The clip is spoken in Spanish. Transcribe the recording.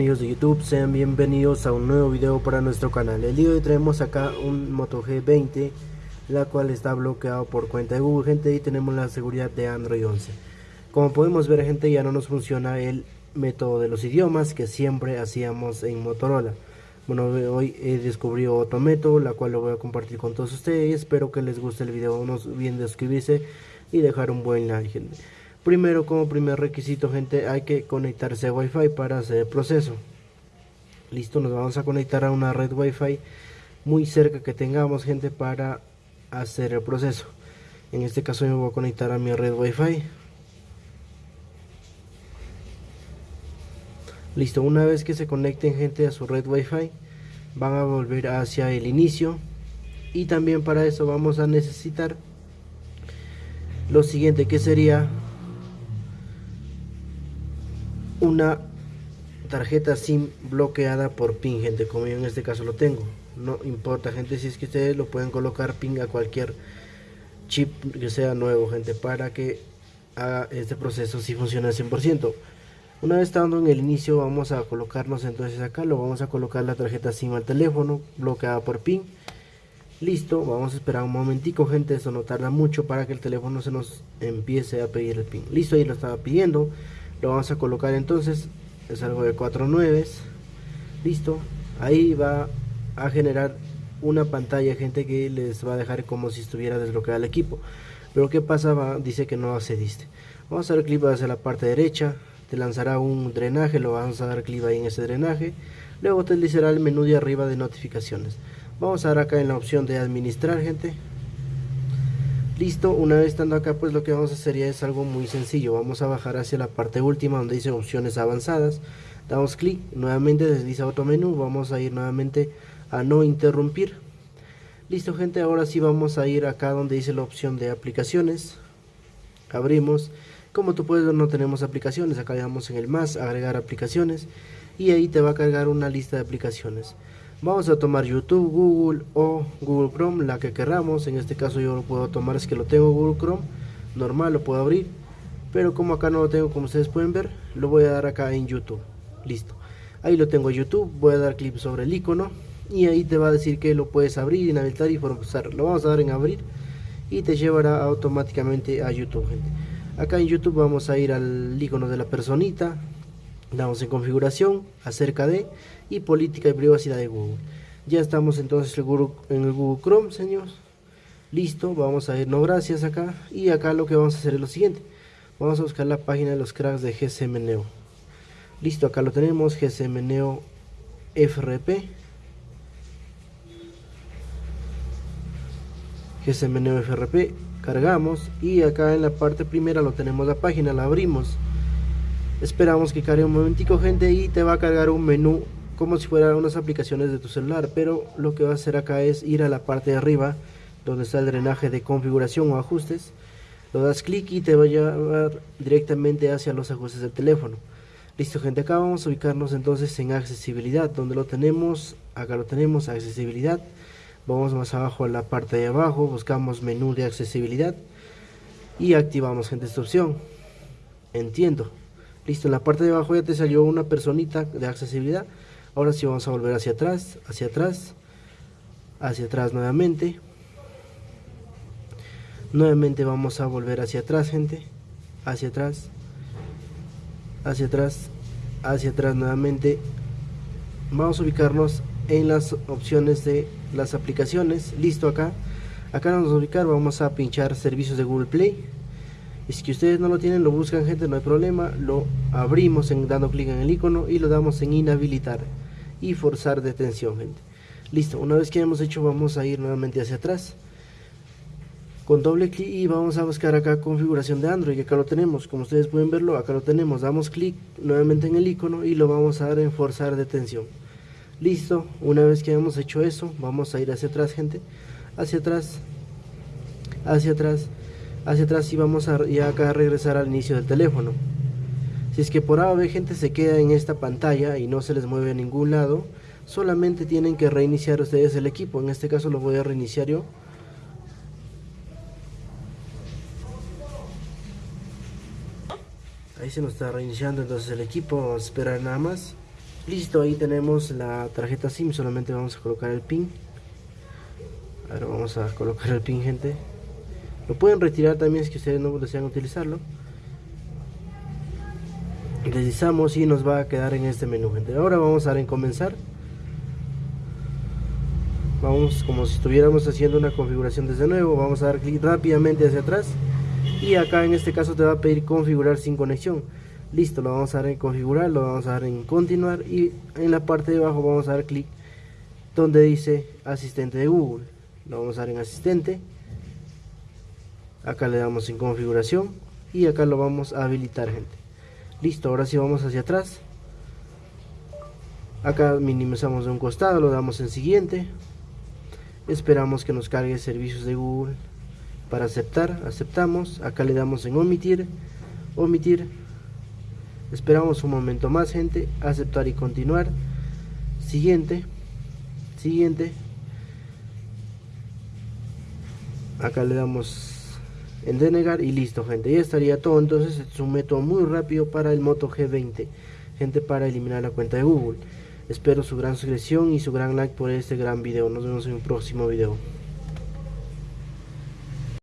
Amigos de YouTube, sean bienvenidos a un nuevo video para nuestro canal. El día de hoy traemos acá un Moto G20, la cual está bloqueado por cuenta de Google, gente, y tenemos la seguridad de Android 11. Como podemos ver, gente, ya no nos funciona el método de los idiomas que siempre hacíamos en Motorola. Bueno, hoy he descubrido otro método, la cual lo voy a compartir con todos ustedes. Espero que les guste el video, no olviden de suscribirse y dejar un buen like, gente. Primero, como primer requisito, gente, hay que conectarse a Wi-Fi para hacer el proceso. Listo, nos vamos a conectar a una red Wi-Fi muy cerca que tengamos, gente, para hacer el proceso. En este caso, me voy a conectar a mi red Wi-Fi. Listo, una vez que se conecten, gente, a su red Wi-Fi, van a volver hacia el inicio. Y también para eso vamos a necesitar lo siguiente, que sería una tarjeta SIM bloqueada por PIN, gente, como yo en este caso lo tengo. No importa, gente, si es que ustedes lo pueden colocar PIN a cualquier chip que sea nuevo, gente, para que haga este proceso si funciona al 100%. Una vez estando en el inicio, vamos a colocarnos entonces acá, lo vamos a colocar la tarjeta SIM al teléfono, bloqueada por PIN. Listo, vamos a esperar un momentico, gente, eso no tarda mucho para que el teléfono se nos empiece a pedir el PIN. Listo, ahí lo estaba pidiendo lo vamos a colocar entonces es algo de 4 nueves listo. Ahí va a generar una pantalla gente que les va a dejar como si estuviera desbloqueado el equipo. Pero qué pasa dice que no accediste vamos a dar clic hacia la parte derecha te lanzará un drenaje lo vamos a dar clic ahí en ese drenaje. Luego te deslizará el menú de arriba de notificaciones. Vamos a dar acá en la opción de administrar gente Listo, una vez estando acá pues lo que vamos a hacer ya es algo muy sencillo. Vamos a bajar hacia la parte última donde dice opciones avanzadas. Damos clic, nuevamente desliza otro menú, vamos a ir nuevamente a no interrumpir. Listo gente, ahora sí vamos a ir acá donde dice la opción de aplicaciones. Abrimos, como tú puedes ver no tenemos aplicaciones, acá le damos en el más, agregar aplicaciones y ahí te va a cargar una lista de aplicaciones. Vamos a tomar YouTube, Google o Google Chrome, la que queramos. En este caso yo lo puedo tomar, es que lo tengo Google Chrome, normal, lo puedo abrir. Pero como acá no lo tengo, como ustedes pueden ver, lo voy a dar acá en YouTube. Listo. Ahí lo tengo YouTube, voy a dar clic sobre el icono y ahí te va a decir que lo puedes abrir, inhabilitar y forzar. Lo vamos a dar en abrir y te llevará automáticamente a YouTube, gente. Acá en YouTube vamos a ir al icono de la personita, damos en configuración, acerca de y política y privacidad de Google. Ya estamos entonces en el Google Chrome, señores. Listo, vamos a ir no gracias acá y acá lo que vamos a hacer es lo siguiente. Vamos a buscar la página de los cracks de GSM Neo. Listo, acá lo tenemos, GSM Neo FRP. GSM Neo FRP, cargamos y acá en la parte primera lo tenemos la página, la abrimos esperamos que cargue un momentico gente y te va a cargar un menú como si fueran unas aplicaciones de tu celular pero lo que va a hacer acá es ir a la parte de arriba donde está el drenaje de configuración o ajustes. Lo das clic y te va a llevar directamente hacia los ajustes del teléfono. Listo gente acá vamos a ubicarnos entonces en accesibilidad. Donde lo tenemos acá lo tenemos accesibilidad. Vamos más abajo a la parte de abajo buscamos menú de accesibilidad y activamos gente esta opción. Entiendo Listo, en la parte de abajo ya te salió una personita de accesibilidad. Ahora sí vamos a volver hacia atrás, hacia atrás, hacia atrás nuevamente. Nuevamente vamos a volver hacia atrás, gente. Hacia atrás, hacia atrás, hacia atrás nuevamente. Vamos a ubicarnos en las opciones de las aplicaciones. Listo acá. Acá nos vamos a ubicar, vamos a pinchar servicios de Google Play si que ustedes no lo tienen, lo buscan gente, no hay problema. Lo abrimos en, dando clic en el icono y lo damos en inhabilitar y forzar detención, gente. Listo, una vez que hemos hecho, vamos a ir nuevamente hacia atrás. Con doble clic y vamos a buscar acá configuración de Android, y acá lo tenemos. Como ustedes pueden verlo, acá lo tenemos. Damos clic nuevamente en el icono y lo vamos a dar en forzar detención. Listo, una vez que hemos hecho eso, vamos a ir hacia atrás, gente. Hacia atrás, hacia atrás hacia atrás y vamos a ya acá regresar al inicio del teléfono. Si es que por A o gente se queda en esta pantalla y no se les mueve a ningún lado solamente tienen que reiniciar ustedes el equipo. En este caso lo voy a reiniciar yo. Ahí se nos está reiniciando entonces el equipo vamos a esperar nada más. Listo ahí tenemos la tarjeta sim solamente vamos a colocar el pin. Ahora vamos a colocar el pin gente lo pueden retirar también si ustedes no desean utilizarlo. Deslizamos y nos va a quedar en este menú gente. Ahora vamos a dar en comenzar vamos como si estuviéramos haciendo una configuración desde nuevo vamos a dar clic rápidamente hacia atrás. Y acá en este caso te va a pedir configurar sin conexión. Listo lo vamos a dar en configurar lo vamos a dar en continuar. Y en la parte de abajo vamos a dar clic donde dice asistente de Google. Lo vamos a dar en asistente acá le damos en configuración y acá lo vamos a habilitar gente. Listo ahora sí vamos hacia atrás. Acá minimizamos de un costado lo damos en siguiente. Esperamos que nos cargue servicios de Google. Para aceptar aceptamos. Acá le damos en omitir omitir. Esperamos un momento más gente. Aceptar y continuar. Siguiente siguiente. Acá le damos en denegar y listo gente. Ya estaría todo. Entonces es un método muy rápido para el Moto G20 gente para eliminar la cuenta de Google. Espero su gran suscripción y su gran like por este gran video. Nos vemos en un próximo video